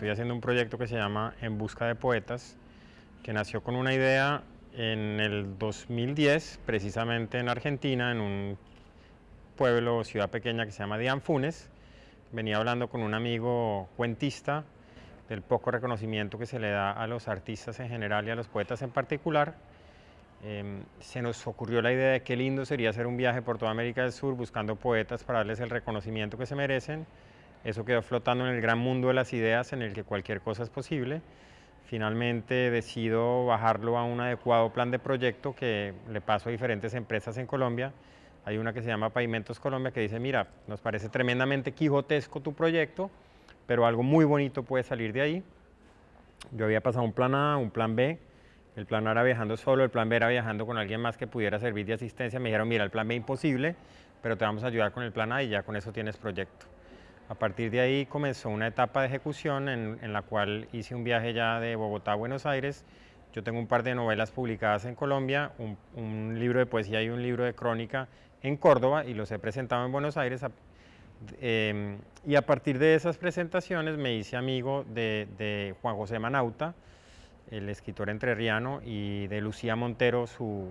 estoy haciendo un proyecto que se llama En Busca de Poetas, que nació con una idea en el 2010, precisamente en Argentina, en un pueblo o ciudad pequeña que se llama Dianfunes. Venía hablando con un amigo cuentista del poco reconocimiento que se le da a los artistas en general y a los poetas en particular. Em, se nos ocurrió la idea de qué lindo sería hacer un viaje por toda América del Sur buscando poetas para darles el reconocimiento que se merecen. Eso quedó flotando en el gran mundo de las ideas en el que cualquier cosa es posible. Finalmente decido bajarlo a un adecuado plan de proyecto que le paso a diferentes empresas en Colombia. Hay una que se llama Pavimentos Colombia que dice, mira, nos parece tremendamente quijotesco tu proyecto, pero algo muy bonito puede salir de ahí. Yo había pasado un plan A, un plan B, el plan A era viajando solo, el plan B era viajando con alguien más que pudiera servir de asistencia. Me dijeron, mira, el plan B imposible, pero te vamos a ayudar con el plan A y ya con eso tienes proyecto. A partir de ahí comenzó una etapa de ejecución en, la cual hice un viaje ya de Bogotá a Buenos Aires. Yo tengo un par de novelas publicadas en Colombia, un, libro de poesía y un libro de crónica en Córdoba y los he presentado en Buenos Aires. Em, y a partir de esas presentaciones me hice amigo de, Juan José Manauta, el escritor entrerriano, y de Lucía Montero, su,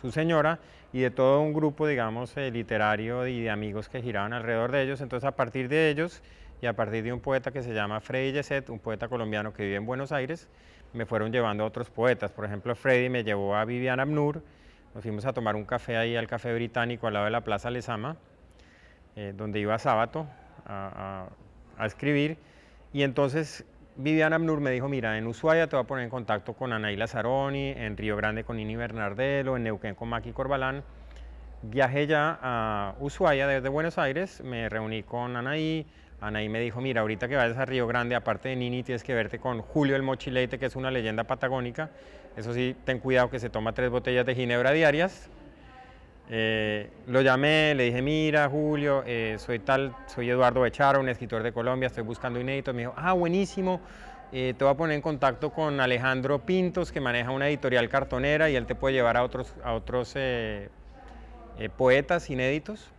su señora y de todo un grupo, digamos, eh, literario y de amigos que giraban alrededor de ellos. Entonces, a partir de ellos y a partir de un poeta que se llama Freddy Yeset, un poeta colombiano que vive en Buenos Aires, me fueron llevando a otros poetas. Por ejemplo, Freddy me llevó a Viviana Abnur, nos fuimos a tomar un café ahí al Café Británico al lado de la Plaza Lezama, eh, donde iba sábado a, a, a escribir. Y entonces Viviana Abnur me dijo, mira, en Ushuaia te voy a poner en contacto con Anaíla Zaroni, en Río Grande con Nini Bernardelo, en Neuquén con Maki Corbalán. Viajé ya a Ushuaia desde Buenos Aires, me reuní con Anaí, Anaí me dijo, mira, ahorita que vayas a Río Grande, aparte de Nini, tienes que verte con Julio el Mochileite, que es una leyenda patagónica. Eso sí, ten cuidado que se toma tres botellas de ginebra diarias. Eh, lo llamé, le dije, mira, Julio, eh, soy tal, soy Eduardo Bechara, un escritor de Colombia, estoy buscando inéditos. Me dijo, ah, buenísimo, eh, te voy a poner en contacto con Alejandro Pintos, que maneja una editorial cartonera y él te puede llevar a otros, a otros poetas inéditos.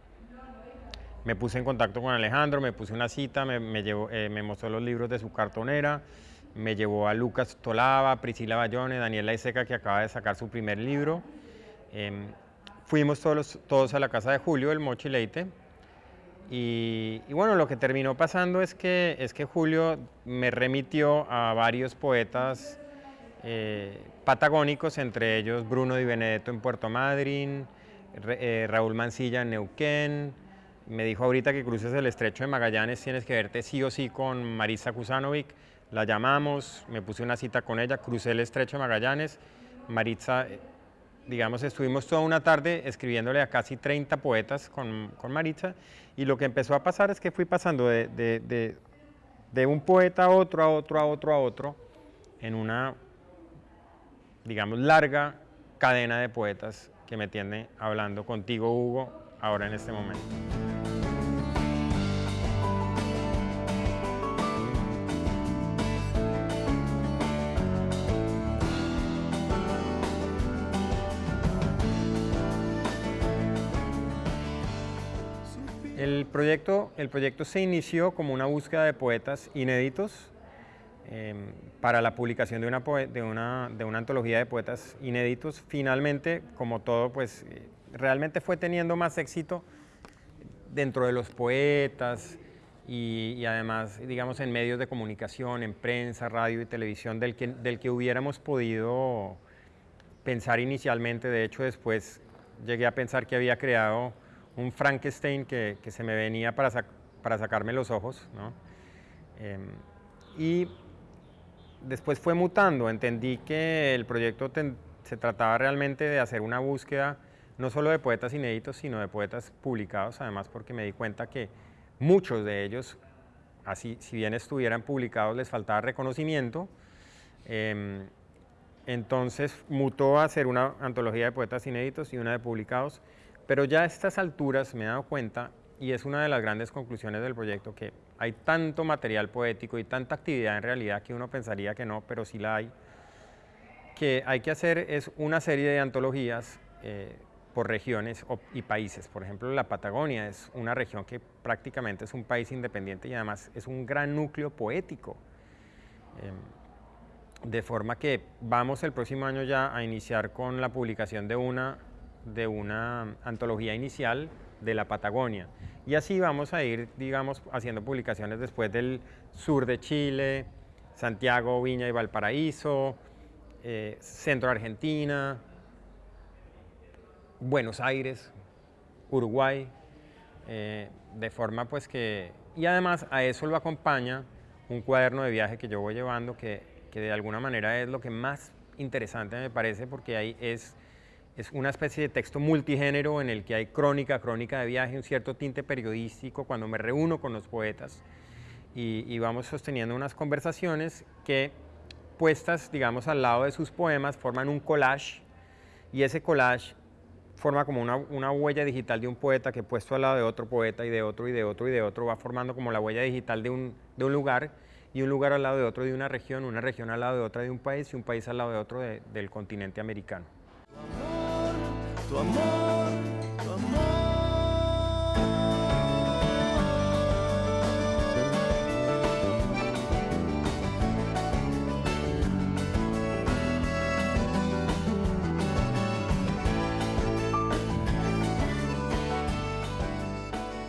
Me puse en contacto con Alejandro, me puse una cita, me, me, me mostró los libros de su cartonera, me llevó a Lucas Tolava, Priscila Bayone, Daniela Iseca, que acaba de sacar su primer libro. Em, Fuimos todos, a la casa de Julio, el Mochi Leite, y, bueno, lo que terminó pasando es que, es que Julio me remitió a varios poetas eh, patagónicos, entre ellos Bruno Di Benedetto en Puerto Madryn, eh, Raúl Mancilla en Neuquén, me dijo ahorita que cruces el estrecho de Magallanes, tienes que verte sí o sí con Marisa Kusanovic, la llamamos, me puse una cita con ella, crucé el estrecho de Magallanes, Maritza digamos, estuvimos toda una tarde escribiéndole a casi 30 poetas con, con Maritza y lo que empezó a pasar es que fui pasando de, de, un poeta a otro, a otro, a otro, a otro, en una, digamos, larga cadena de poetas que me tiene hablando contigo, Hugo, ahora en este momento. El proyecto, el proyecto se inició como una búsqueda de poetas inéditos em, para la publicación de una, de, una, de una, antología de poetas inéditos. Finalmente, como todo, pues eh, realmente fue teniendo más éxito dentro de los poetas y, además, digamos, en medios de comunicación, en prensa, radio y televisión, del que, del que hubiéramos podido pensar inicialmente. De hecho, después llegué a pensar que había creado un Frankenstein que, que se me venía para, para sacarme los ojos. ¿no? Em, y después fue mutando, entendí que el proyecto se trataba realmente de hacer una búsqueda no solo de poetas inéditos, sino de poetas publicados, además porque me di cuenta que muchos de ellos, así si bien estuvieran publicados, les faltaba reconocimiento. Em, entonces mutó a hacer una antología de poetas inéditos y una de publicados, pero ya a estas alturas me he dado cuenta, y es una de las grandes conclusiones del proyecto, que hay tanto material poético y tanta actividad en realidad que uno pensaría que no, pero sí la hay, que hay que hacer es una serie de antologías eh, por regiones y países. Por ejemplo, la Patagonia es una región que prácticamente es un país independiente y además es un gran núcleo poético. Em, de forma que vamos el próximo año ya a iniciar con la publicación de una, de una antología inicial de la Patagonia. Y así vamos a ir, digamos, haciendo publicaciones después del sur de Chile, Santiago, Viña y Valparaíso, eh, Centro Argentina, Buenos Aires, Uruguay, eh, de forma pues que, y además a eso lo acompaña un cuaderno de viaje que yo voy llevando que, que de alguna manera es lo que más interesante me parece porque ahí es, es una especie de texto multigénero en el que hay crónica, crónica de viaje, un cierto tinte periodístico cuando me reúno con los poetas y, vamos sosteniendo unas conversaciones que puestas, digamos, al lado de sus poemas forman un collage y ese collage forma como una, huella digital de un poeta que puesto al lado de otro poeta y de otro y de otro y de otro va formando como la huella digital de un, lugar y un lugar al lado de otro de una región, una región al lado de otra de un país y un país al lado de otro de, del continente americano. Amor, amor.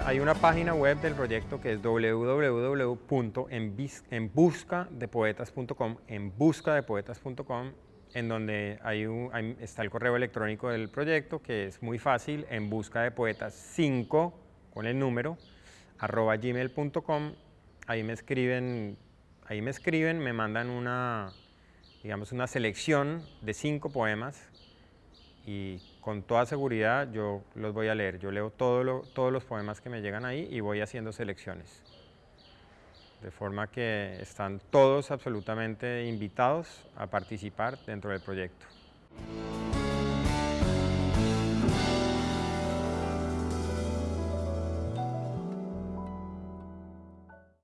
Hay una página web del proyecto que es www.enbuscadepoetas.com, en en donde hay está el correo electrónico del proyecto, que es muy fácil, en busca de poetas 5, con el número, arroba gmail.com, ahí me escriben, ahí me escriben, me mandan una, digamos, una selección de cinco poemas y con toda seguridad yo los voy a leer. Yo leo todo todos los poemas que me llegan ahí y voy haciendo selecciones. De forma que están todos absolutamente invitados a participar dentro del proyecto.